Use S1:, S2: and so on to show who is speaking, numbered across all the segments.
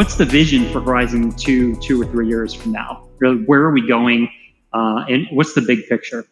S1: what's the vision for Horizen two, two or three years from now? Where are we going? Uh, and what's the big picture?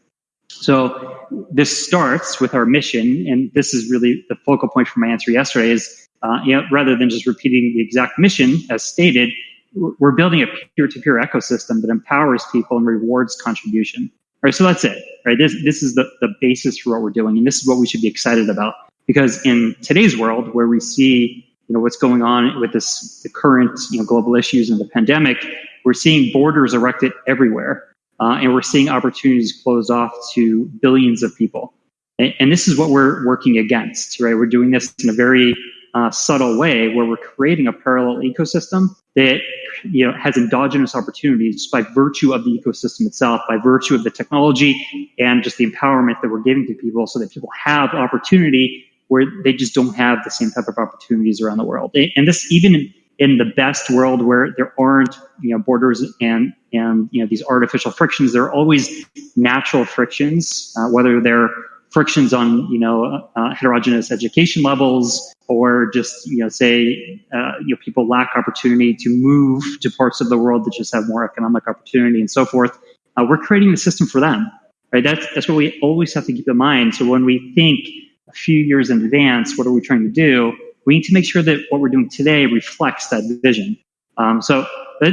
S1: So this starts with our mission, and this is really the focal point for my answer yesterday. Is uh, you know, rather than just repeating the exact mission as stated, we're building a peer-to-peer ecosystem that empowers people and rewards contribution. All right, so that's it. Right, this this is the the basis for what we're doing, and this is what we should be excited about. Because in today's world, where we see you know what's going on with this the current you know global issues and the pandemic, we're seeing borders erected everywhere, uh, and we're seeing opportunities closed off to billions of people. And, and, this is what we're working against, right? We're doing this in a very uh, subtle way where we're creating a parallel ecosystem that you know has endogenous opportunities by virtue of the ecosystem itself, by virtue of the technology and just the empowerment that we're giving to people, so that people have opportunity where they just don't have the same type of opportunities around the world. And this even in, the best world where there aren't you know borders and and you know these artificial frictions, there are always natural frictions, uh, whether they're frictions on you know uh, heterogeneous education levels or just you know say uh, you know people lack opportunity to move to parts of the world that just have more economic opportunity and so forth. Uh, we're creating the system for them right? That's that's what we always have to keep in mind. So when we think a few years in advance what are we trying to do? We need to make sure that what we're doing today reflects that vision. Um, so a,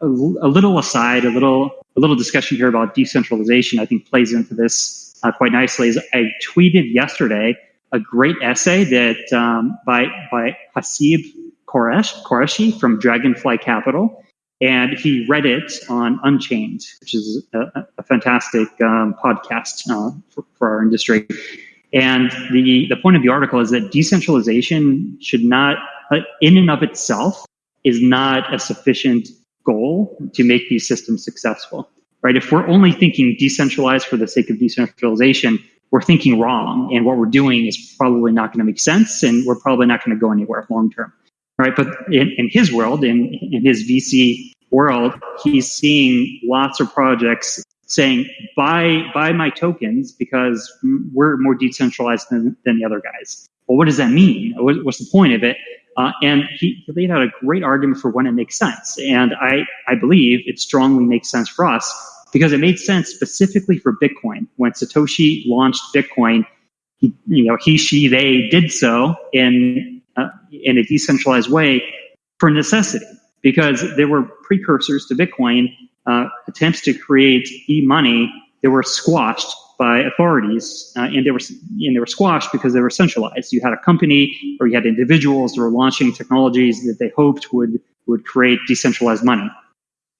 S1: a little aside a little a little discussion here about decentralization i think plays into this uh, quite nicely. Is I tweeted yesterday a great essay that um, by by Haseeb Qureshi, Qureshi from Dragonfly Capital, and he read it on Unchained, which is a, a fantastic um, podcast uh, for, for, our industry. And the the point of the article is that decentralization should not, uh, in and of itself, is not a sufficient goal to make these systems successful right? If we're only thinking decentralized for the sake of decentralization, we're thinking wrong. And what we're doing is probably not going to make sense and we're probably not going to go anywhere long term. Right. But in, in his world, in, in his VC world, he's seeing lots of projects saying, buy, buy my tokens because we're more decentralized than, than the other guys. Well, what does that mean? What's the point of it? Uh, and he, he laid out a great argument for when it makes sense. And I, I believe it strongly makes sense for us because it made sense specifically for Bitcoin. When Satoshi launched Bitcoin, he, you know, he, she, they did so in, uh, in a decentralized way for necessity because there were precursors to Bitcoin, uh, attempts to create e-money that were squashed by authorities, uh, and they were and they were squashed because they were centralized. You had a company or you had individuals that were launching technologies that they hoped would would create decentralized money,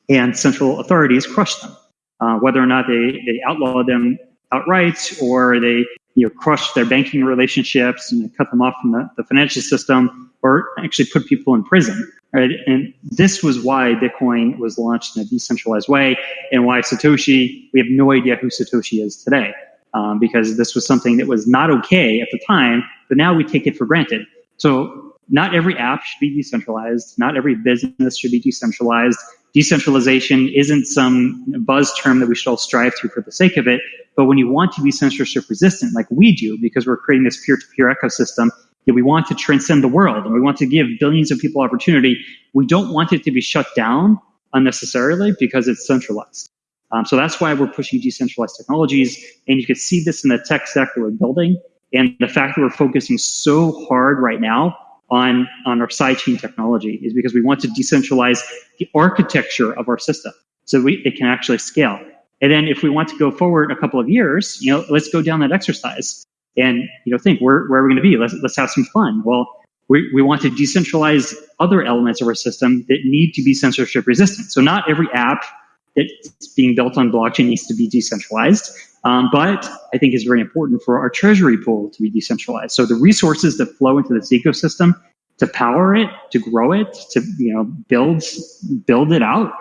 S1: and central authorities crushed them. Uh, whether or not they they outlawed them outright or they you know crushed their banking relationships and cut them off from the, the financial system, or actually put people in prison. Right? And this was why Bitcoin was launched in a decentralized way and why Satoshi, we have no idea who Satoshi is today. Um, because this was something that was not okay at the time, but now we take it for granted. So not every app should be decentralized. Not every business should be decentralized. Decentralization isn't some buzz term that we should all strive to for the sake of it. But when you want to be censorship resistant, like we do, because we're creating this peer-to-peer ecosystem, we want to transcend the world and we want to give billions of people opportunity. We don't want it to be shut down unnecessarily because it's centralized. Um, so that's why we're pushing decentralized technologies. And you can see this in the tech that we're building. And the fact that we're focusing so hard right now on, on our sidechain technology is because we want to decentralize the architecture of our system so we, it can actually scale. And then if we want to go forward a couple of years, you know, let's go down that exercise and you know think where, where are we going to be? Let's, let's have some fun. Well we, we want to decentralize other elements of our system that need to be censorship resistant. So not every app that's being built on blockchain needs to be decentralized um, but i think it's very important for our treasury pool to be decentralized. So the resources that flow into this ecosystem to power it to grow it to you know build build it out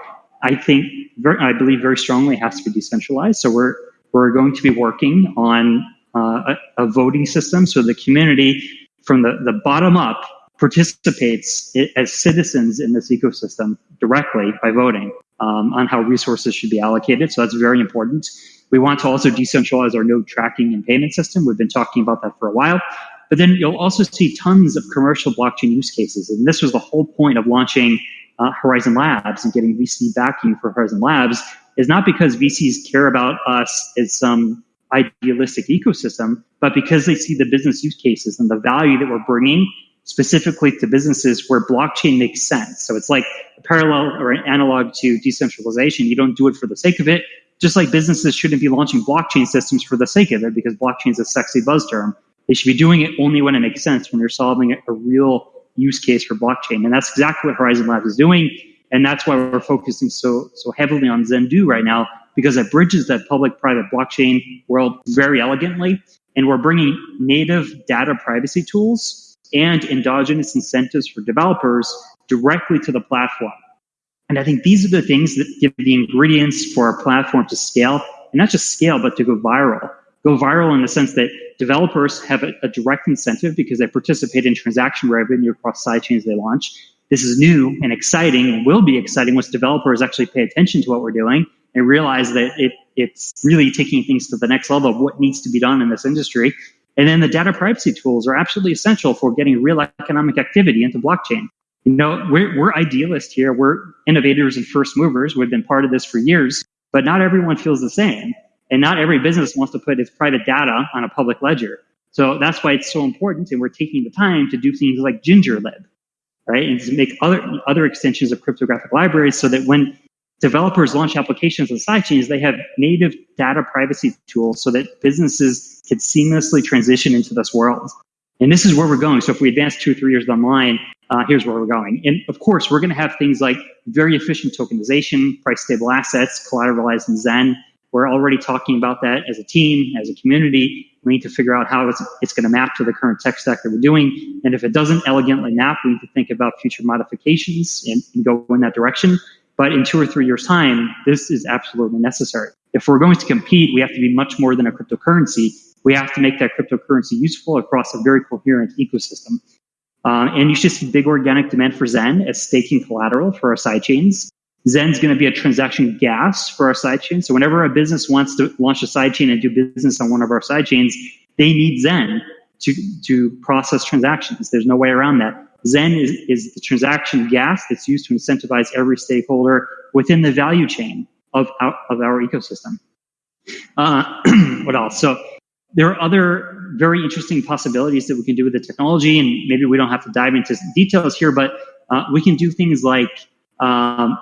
S1: i think very, i believe very strongly has to be decentralized. So we're we're going to be working on uh, a, voting system so the community from the, the bottom up participates as citizens in this ecosystem directly by voting um, on how resources should be allocated. So that's very important. We want to also decentralize our node tracking and payment system. We've been talking about that for a while. But then you'll also see tons of commercial blockchain use cases. And this was the whole point of launching uh, Horizen Labs and getting VC backing for Horizen Labs is not because VCs care about us as some idealistic ecosystem, but because they see the business use cases and the value that we're bringing specifically to businesses where blockchain makes sense. So it's like a parallel or an analog to decentralization. You don't do it for the sake of it, just like businesses shouldn't be launching blockchain systems for the sake of it because blockchain is a sexy buzz term. They should be doing it only when it makes sense, when you're solving a, real use case for blockchain. And that's exactly what Horizen Labs is doing. And that's why we're focusing so so heavily on Zendoo right now, because it bridges that public-private blockchain world very elegantly. And we're bringing native data privacy tools and endogenous incentives for developers directly to the platform. And I think these are the things that give the ingredients for our platform to scale, and not just scale, but to go viral. Go viral in the sense that developers have a, a direct incentive because they participate in transaction revenue across sidechains they launch. This is new and exciting and will be exciting once developers actually pay attention to what we're doing and realize that it, it's really taking things to the next level of what needs to be done in this industry. And then the data privacy tools are absolutely essential for getting real economic activity into blockchain. You know, we're, we're idealists here. We're innovators and first movers. We've been part of this for years, but not everyone feels the same. And not every business wants to put its private data on a public ledger. So that's why it's so important. And we're taking the time to do things like GingerLib, right? And to make other, other extensions of cryptographic libraries so that when developers launch applications on sidechains, they have native data privacy tools so that businesses can seamlessly transition into this world. And this is where we're going. So if we advance two or three years down the line, uh, here's where we're going. And of course, we're going to have things like very efficient tokenization, price stable assets, collateralized in Zen. We're already talking about that as a team, as a community. We need to figure out how it's, it's going to map to the current tech stack that we're doing. And if it doesn't elegantly map, we need to think about future modifications and, and go in that direction. But in two or three years' time, this is absolutely necessary. If we're going to compete, we have to be much more than a cryptocurrency. We have to make that cryptocurrency useful across a very coherent ecosystem. Um, and you should see big organic demand for Zen as staking collateral for our sidechains. Zen's going to be a transaction gas for our sidechain. So whenever a business wants to launch a sidechain and do business on one of our sidechains, they need Zen to, to process transactions. There's no way around that. Zen is, is the transaction gas that's used to incentivize every stakeholder within the value chain of our, of our ecosystem. Uh, what else? So there are other very interesting possibilities that we can do with the technology, and maybe we don't have to dive into details here, but uh, we can do things like um,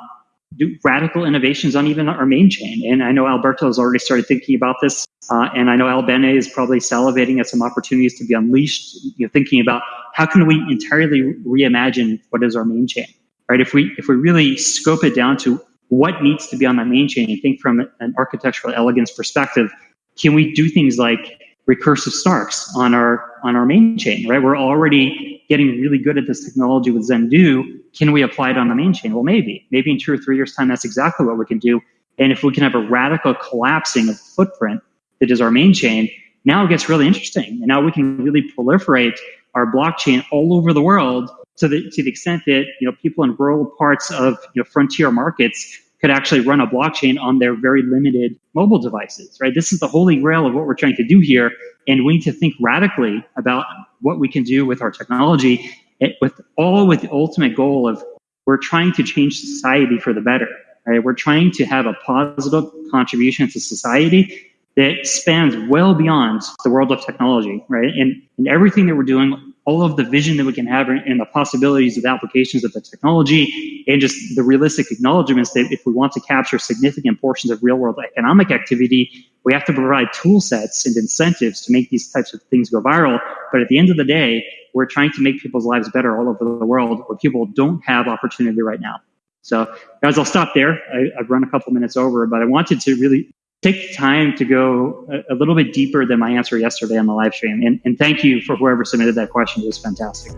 S1: do radical innovations on even our main chain. And I know Alberto has already started thinking about this, uh, and I know Al Albene is probably salivating at some opportunities to be unleashed, you know, thinking about how can we entirely reimagine what is our main chain, right? If we if we really scope it down to what needs to be on the main chain and think from an architectural elegance perspective, can we do things like recursive snarks on our on our main chain, right? We're already getting really good at this technology with Zendoo. Can we apply it on the main chain? Well, maybe. Maybe in two or three years' time, that's exactly what we can do. And if we can have a radical collapsing of footprint that is our main chain, now it gets really interesting. And now we can really proliferate our blockchain all over the world to the to the extent that you know people in rural parts of you know frontier markets could actually run a blockchain on their very limited mobile devices, right? This is the holy grail of what we're trying to do here. And we need to think radically about what we can do with our technology, eh, with all with the ultimate goal of we're trying to change society for the better, right? We're trying to have a positive contribution to society that spans well beyond the world of technology, right? And, and everything that we're doing all of the vision that we can have and the possibilities of applications of the technology and just the realistic acknowledgments that if we want to capture significant portions of real world economic activity, we have to provide tool sets and incentives to make these types of things go viral. But at the end of the day, we're trying to make people's lives better all over the world where people don't have opportunity right now. So guys, I'll stop there. I, have run a couple minutes over, but I wanted to really take time to go a, a, little bit deeper than my answer yesterday on the live stream. And, and thank you for whoever submitted that question. It was fantastic.